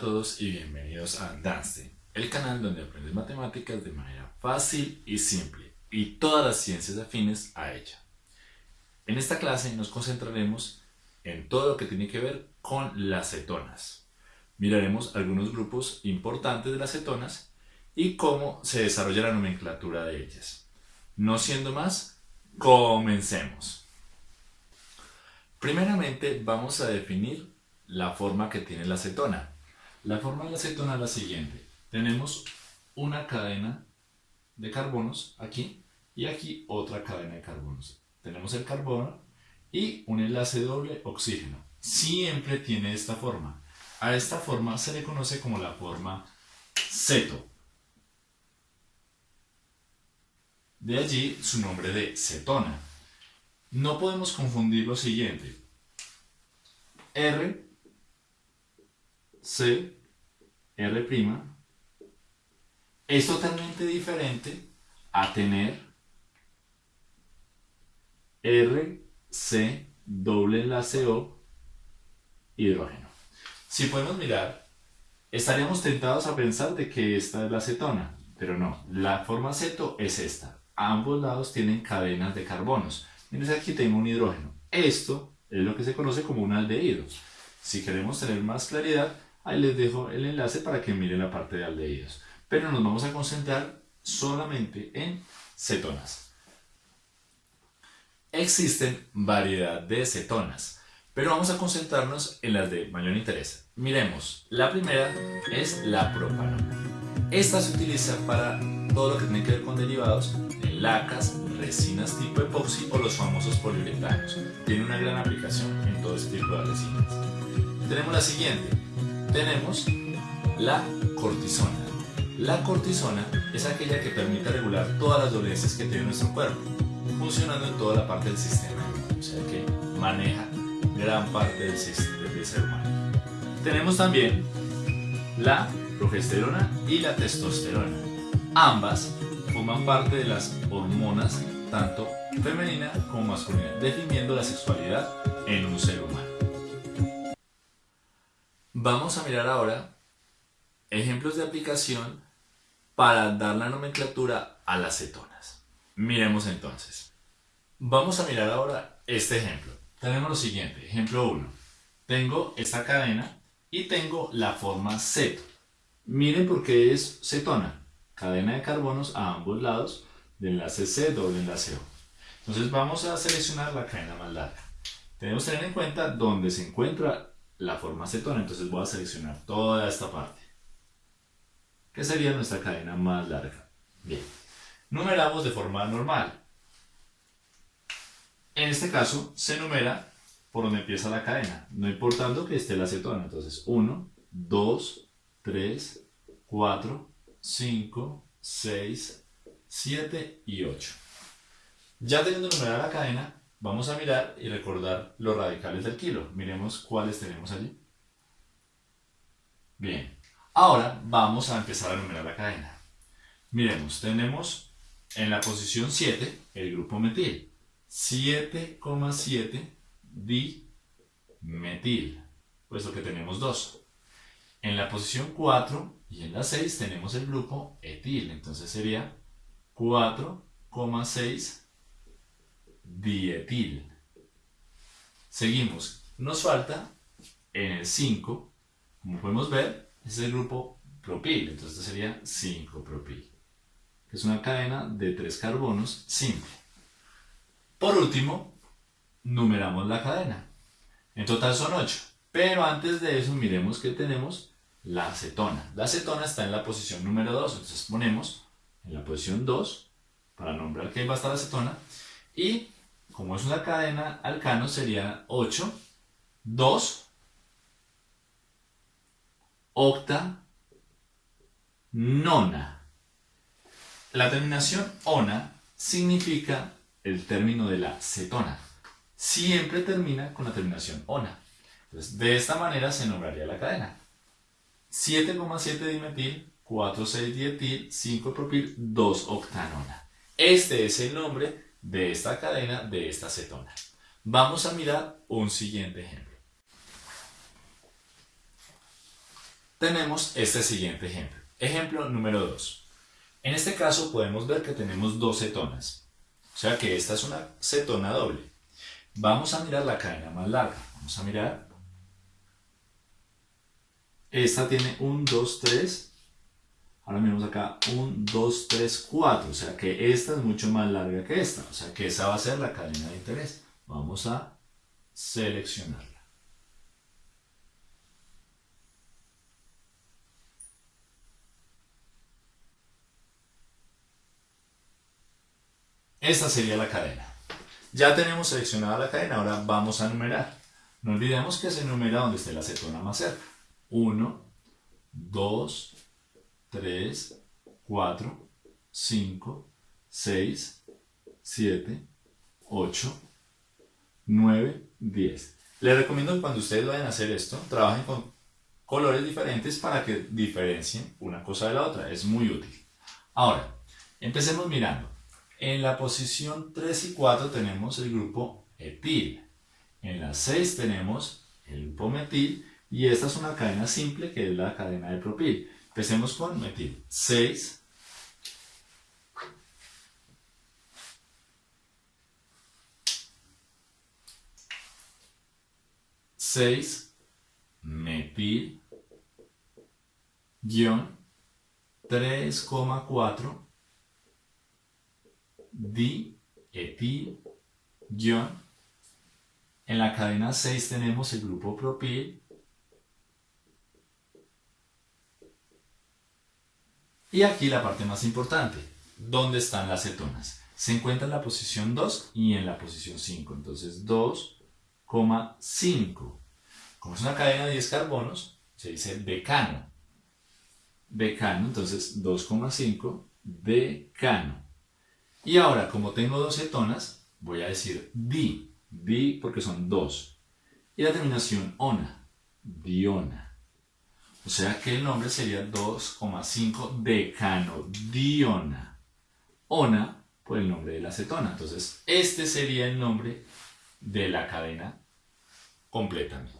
todos y bienvenidos a Danste, el canal donde aprendes matemáticas de manera fácil y simple y todas las ciencias afines a ella. En esta clase nos concentraremos en todo lo que tiene que ver con las cetonas. Miraremos algunos grupos importantes de las cetonas y cómo se desarrolla la nomenclatura de ellas. No siendo más, comencemos. Primeramente vamos a definir la forma que tiene la acetona. La forma de la acetona es la siguiente. Tenemos una cadena de carbonos aquí y aquí otra cadena de carbonos. Tenemos el carbono y un enlace doble oxígeno. Siempre tiene esta forma. A esta forma se le conoce como la forma ceto. De allí su nombre de cetona. No podemos confundir lo siguiente. R C, R' es totalmente diferente a tener R, C, doble enlace hidrógeno. Si podemos mirar, estaríamos tentados a pensar de que esta es la acetona, pero no, la forma ceto es esta. ambos lados tienen cadenas de carbonos. Miren, aquí tengo un hidrógeno. Esto es lo que se conoce como un aldehído. Si queremos tener más claridad, Ahí les dejo el enlace para que miren la parte de aldehídos. Pero nos vamos a concentrar solamente en cetonas. Existen variedad de cetonas, pero vamos a concentrarnos en las de mayor interés. Miremos, la primera es la propanona. Esta se utiliza para todo lo que tiene que ver con derivados de lacas, resinas tipo epoxi o los famosos poliuretanos. Tiene una gran aplicación en todo este tipo de resinas. Tenemos la siguiente, tenemos la cortisona. La cortisona es aquella que permite regular todas las dolencias que tiene nuestro cuerpo, funcionando en toda la parte del sistema, o sea que maneja gran parte del, del ser humano. Tenemos también la progesterona y la testosterona. Ambas forman parte de las hormonas tanto femenina como masculina, definiendo la sexualidad en un ser humano. Vamos a mirar ahora ejemplos de aplicación para dar la nomenclatura a las cetonas. Miremos entonces. Vamos a mirar ahora este ejemplo. Tenemos lo siguiente, ejemplo 1. Tengo esta cadena y tengo la forma ceto. Miren por qué es cetona. Cadena de carbonos a ambos lados de enlace C doble enlace O. Entonces vamos a seleccionar la cadena más larga. Tenemos que tener en cuenta dónde se encuentra la forma cetona. Entonces voy a seleccionar toda esta parte, que sería nuestra cadena más larga. Bien, numeramos de forma normal. En este caso se numera por donde empieza la cadena, no importando que esté la cetona. Entonces 1, 2, 3, 4, 5, 6, 7 y 8. Ya teniendo numerada la cadena, Vamos a mirar y recordar los radicales del kilo. Miremos cuáles tenemos allí. Bien, ahora vamos a empezar a numerar la cadena. Miremos, tenemos en la posición 7 el grupo metil. 7,7 dimetil, puesto que tenemos 2. En la posición 4 y en la 6 tenemos el grupo etil, entonces sería 4,6 dietil. Seguimos. Nos falta en el 5, como podemos ver, es el grupo propil. Entonces este sería 5-propil, que es una cadena de tres carbonos simple. Por último, numeramos la cadena. En total son 8. Pero antes de eso miremos que tenemos la acetona. La acetona está en la posición número 2. Entonces ponemos en la posición 2 para nombrar que va a estar la acetona. Y como es una cadena alcano, sería 8, 2, octa, nona. La terminación ona significa el término de la cetona. Siempre termina con la terminación ona. Entonces, de esta manera se nombraría la cadena. 7,7 dimetil, 4,6 dietil, 5 propil, 2 octanona. Este es el nombre de esta cadena de esta cetona. Vamos a mirar un siguiente ejemplo. tenemos este siguiente ejemplo. Ejemplo número 2. En este caso podemos ver que tenemos dos cetonas. O sea que esta es una cetona doble. Vamos a mirar la cadena más larga. Vamos a mirar. Esta tiene 1, 2, 3. Ahora miramos acá 1, 2, 3, 4. O sea que esta es mucho más larga que esta. O sea que esa va a ser la cadena de interés. Vamos a seleccionarla. Esta sería la cadena. Ya tenemos seleccionada la cadena, ahora vamos a numerar. No olvidemos que se numera donde esté la cetona más cerca. 1, 2, 3, 4, 5, 6, 7, 8, 9, 10. Les recomiendo que cuando ustedes vayan a hacer esto, trabajen con colores diferentes para que diferencien una cosa de la otra. Es muy útil. Ahora, empecemos mirando. En la posición 3 y 4 tenemos el grupo etil. En la 6 tenemos el grupo metil y esta es una cadena simple que es la cadena de propil. Empecemos con metil. 6, 6 metil. Guión. 3,4 etil guion. En la cadena 6 tenemos el grupo propil y aquí la parte más importante ¿dónde están las cetonas? se encuentra en la posición 2 y en la posición 5 entonces 2,5 como es una cadena de 10 carbonos, se dice decano. Decano, entonces 2,5 decano. Y ahora, como tengo dos cetonas, voy a decir di. Di porque son dos. Y la terminación ona, diona. O sea que el nombre sería 2,5 decano diona. Ona por el nombre de la cetona. Entonces, este sería el nombre de la cadena completamente.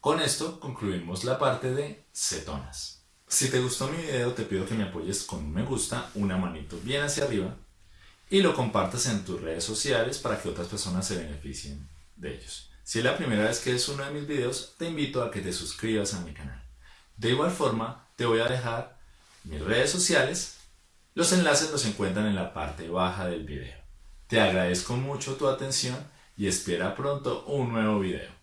Con esto concluimos la parte de cetonas. Si te gustó mi video te pido que me apoyes con un me gusta, una manito bien hacia arriba y lo compartas en tus redes sociales para que otras personas se beneficien de ellos. Si es la primera vez que ves uno de mis videos, te invito a que te suscribas a mi canal. De igual forma, te voy a dejar mis redes sociales. Los enlaces los encuentran en la parte baja del video. Te agradezco mucho tu atención y espera pronto un nuevo video.